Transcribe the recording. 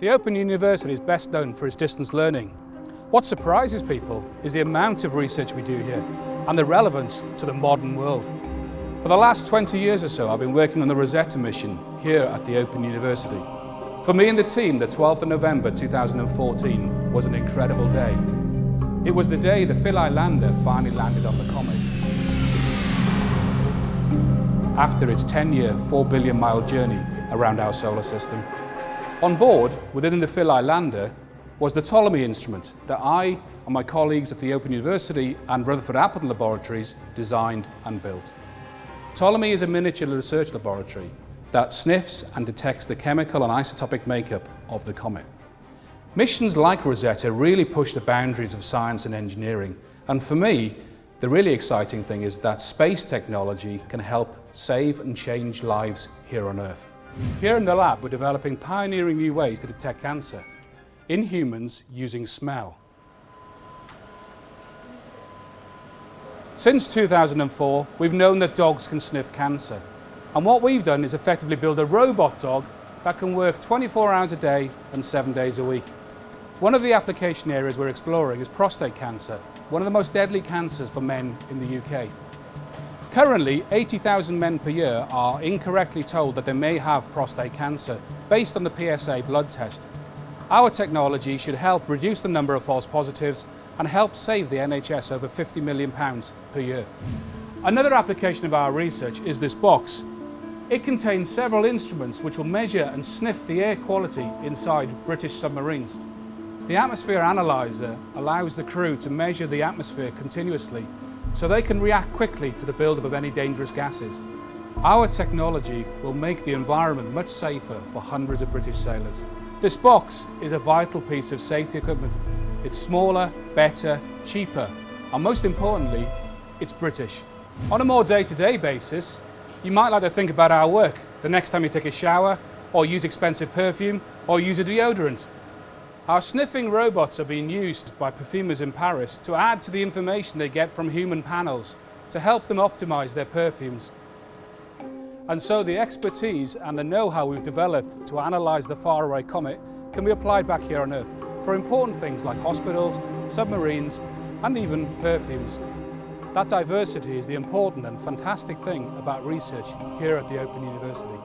The Open University is best known for its distance learning. What surprises people is the amount of research we do here and the relevance to the modern world. For the last 20 years or so, I've been working on the Rosetta mission here at the Open University. For me and the team, the 12th of November 2014 was an incredible day. It was the day the Philae lander finally landed on the comet. After its 10-year, 4 billion mile journey around our solar system. On board, within the Philae lander, was the Ptolemy instrument that I and my colleagues at the Open University and Rutherford Appleton laboratories designed and built. Ptolemy is a miniature research laboratory that sniffs and detects the chemical and isotopic makeup of the comet. Missions like Rosetta really push the boundaries of science and engineering and for me the really exciting thing is that space technology can help save and change lives here on Earth. Here in the lab, we're developing pioneering new ways to detect cancer in humans using smell. Since 2004, we've known that dogs can sniff cancer. And what we've done is effectively build a robot dog that can work 24 hours a day and seven days a week. One of the application areas we're exploring is prostate cancer, one of the most deadly cancers for men in the UK. Currently, 80,000 men per year are incorrectly told that they may have prostate cancer based on the PSA blood test. Our technology should help reduce the number of false positives and help save the NHS over £50 million per year. Another application of our research is this box. It contains several instruments which will measure and sniff the air quality inside British submarines. The atmosphere analyzer allows the crew to measure the atmosphere continuously so they can react quickly to the buildup of any dangerous gases. Our technology will make the environment much safer for hundreds of British sailors. This box is a vital piece of safety equipment. It's smaller, better, cheaper, and most importantly, it's British. On a more day-to-day -day basis, you might like to think about our work the next time you take a shower, or use expensive perfume, or use a deodorant. Our sniffing robots are being used by perfumers in Paris to add to the information they get from human panels to help them optimise their perfumes. And so the expertise and the know-how we've developed to analyse the faraway comet can be applied back here on Earth for important things like hospitals, submarines and even perfumes. That diversity is the important and fantastic thing about research here at the Open University.